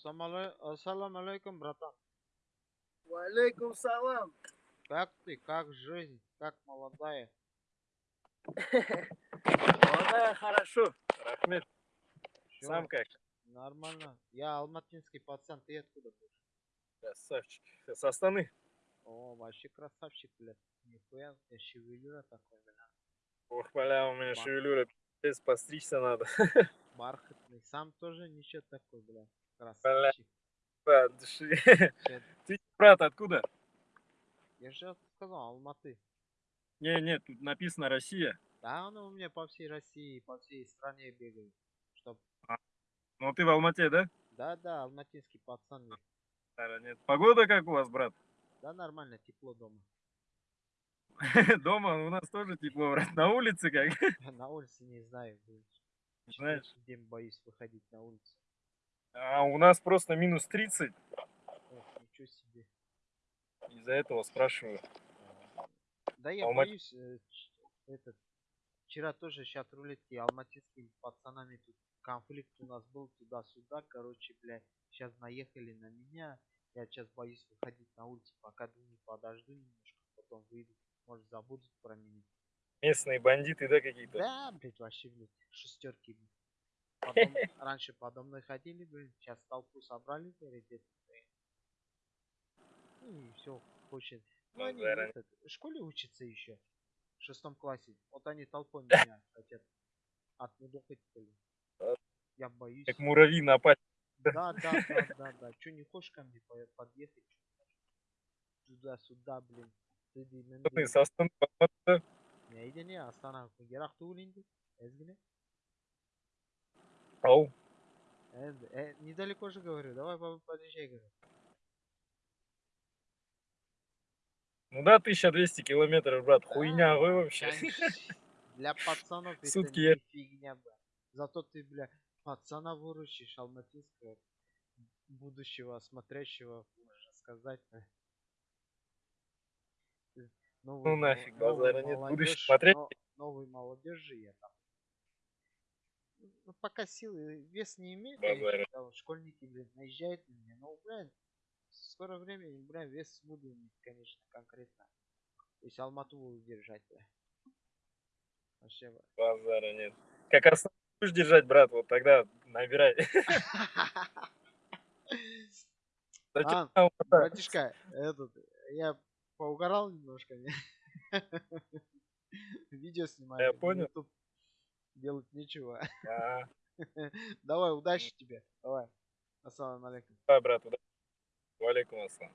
Ассамалай- Ассалам алейкум, братан. Валейкум салам. Как ты? Как жизнь? Как молодая? Молодая хорошо. Рахмет. Чё? Сам как? Нормально. Я алматинский пацан, ты откуда будешь? Красавчик. С Астаны. О, вообще красавчик, блядь. Нихуя, у тебя шевелюра такой, блядь. Ох, бля, у меня Ба. шевелюра. пиздец, Постричься надо. Бархатный. Сам тоже ничего такой. Бля. Красавчик. Дыши. Чё- Ты, брат, откуда? Я же сказал, Алматы. Не, нет, тут написано Россия. Да, он у меня по всей России, по всей стране бегает. Чтоб... Ну ты в Алмате, да? Да, да, алматинский пацан. нет. Погода как у вас, брат? Да, нормально, тепло дома. Дома у нас тоже тепло, брат. На улице как? На улице не знаю, блядь. Знаешь. День боюсь выходить на улицу. А у нас просто минус 30. Ох, ничего себе. Из-за этого спрашиваю. Да я Алма- боюсь, э, этот, вчера тоже сейчас рулетки алматинскими пацанами тут конфликт у нас был туда-сюда, короче, блядь, сейчас наехали на меня, я сейчас боюсь выходить на улицу, пока думаю, подожду немножко, потом выйду, может забудут про меня. Местные бандиты, да, какие-то? Да, блядь, вообще, блядь, шестерки, блядь. Потом, раньше подо мной ходили, блядь, сейчас толпу собрали, блядь, блядь. Ну и все, хочет. Ну, они Базара этот, в школе учатся еще, в шестом классе. Вот они толпой меня хотят отмудохать, блин. Я боюсь. Как муравьи напасть. Да, да, да, да, да. Че не хочешь ко мне по- подъехать? Туда-сюда, блин. Ты со Не, иди не, Астана. Ерақ туылинди. Эзгине. Ау. Э, э, недалеко же говорю. Давай по- подъезжай, говорю. Ну да, 1200 километров, брат. Хуйня, вы вообще. Конечно, Для пацанов это Сутки не я- фигня, бля. Зато ты, бля, пацана выручишь алматинского будущего смотрящего, можно сказать. Ты новую Ну мол- нафиг, базара нет. Молодежь, смотреть. но- новой молодежи я там. Ну, пока силы, вес не имеет, конечно, вот школьники, блин, наезжают на меня, но, блядь, в скорое время, бля, вес буду иметь, конечно, конкретно. То есть Алмату буду держать, бля. Вообще, бля. Базара нет. Как Астаны будешь держать, брат, вот тогда набирай. А, там, брат? братишка, этот, я поугарал немножко, не? Видео снимаю. Я понял. Делать нечего. Давай, удачи тебе. Давай. Ассаламу алейкум. Давай, брат, удачи. Валикум ассалам.